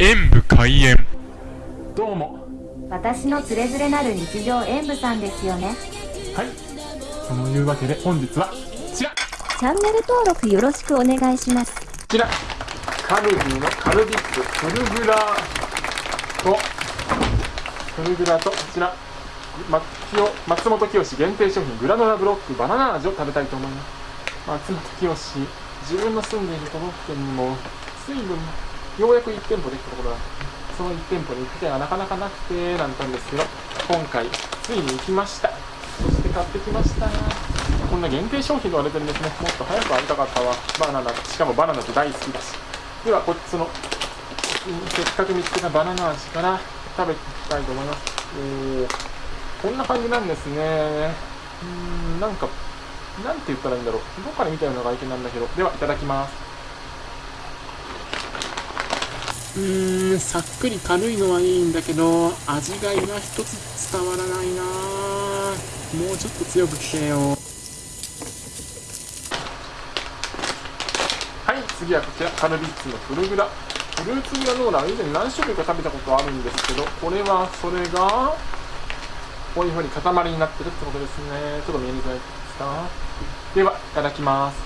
演武開演。どうも。私のつれづれなる日常演舞さんですよね。はい。そのいうわけで本日はこちら。こチャンネル登録よろしくお願いします。ちら。カルビーのカルビップフルグラとフルグラとこちら。松本清限定商品グラノラブロックバナナ味を食べたいと思います。松本清自分の住んでいる都道府県にも水分ようやく1店舗できたところだ。その1店舗に行く手がなかなかなくてなんたんですけど今回ついに行きました。そして買ってきました。こんな限定商品と言われてるんですね。もっと早く会いたかったわ。バナナ。しかもバナナって大好きだし。ではこっちのせっかく見つけたバナナ味から食べていきたいと思います。おーこんな感じなんですね。うーんなんかなんて言ったらいいんだろう。どっかで見たような外見なんだけど。ではいただきます。うーんさっくり軽いのはいいんだけど味が今一つ伝わらないな。もうちょっと強く来てよ。はい次はこちらカルビッツのフルグラ。フルーツグラノーラ以前何種類か食べたことあるんですけどこれはそれがこういう風に塊になってるってことですね。ちょっと見えにくいですか？ではいただきます。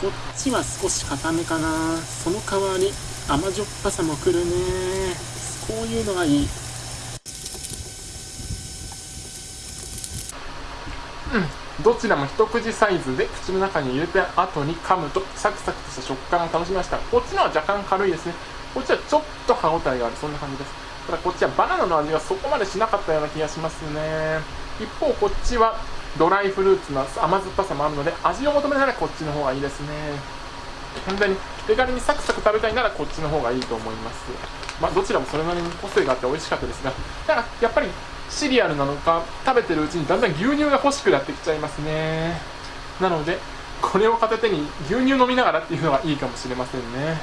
こっちは少し固めかな。その代わり甘じょっぱさもくるね。こういうのがいい。うん。どちらも一口サイズで口の中に入れた後に噛むとサクサクとした食感を楽しみました。こっちのは若干軽いですね。こっちはちょっと歯応えがある。そんな感じです。ただこっちはバナナの味がそこまでしなかったような気がしますね。一方こっちはドライフルーツの甘酸っぱさもあるので味を求めならこっちの方がいいですね。本当に手軽にサクサク食べたいならこっちの方がいいと思います。まあどちらもそれなりに個性があって美味しかったですがただやっぱりシリアルなのか食べてるうちにだんだん牛乳が欲しくなってきちゃいますね。なのでこれを片手に牛乳飲みながらっていうのがいいかもしれませんね。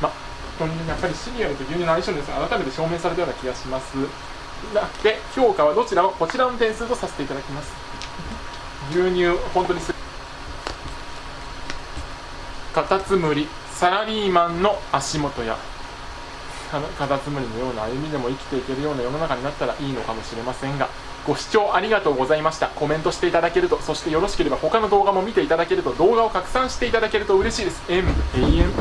まあ本当にやっぱりシリアルと牛乳の相性ですが改めて証明されたような気がします。で評価はどちらもこちらの点数とさせていただきます。牛乳本当にすカタツムリサラリーマンの足元やカタツムリのような歩みでも生きていけるような世の中になったらいいのかもしれませんがご視聴ありがとうございました。コメントしていただけるとそしてよろしければ他の動画も見ていただけると動画を拡散していただけると嬉しいです。M 永遠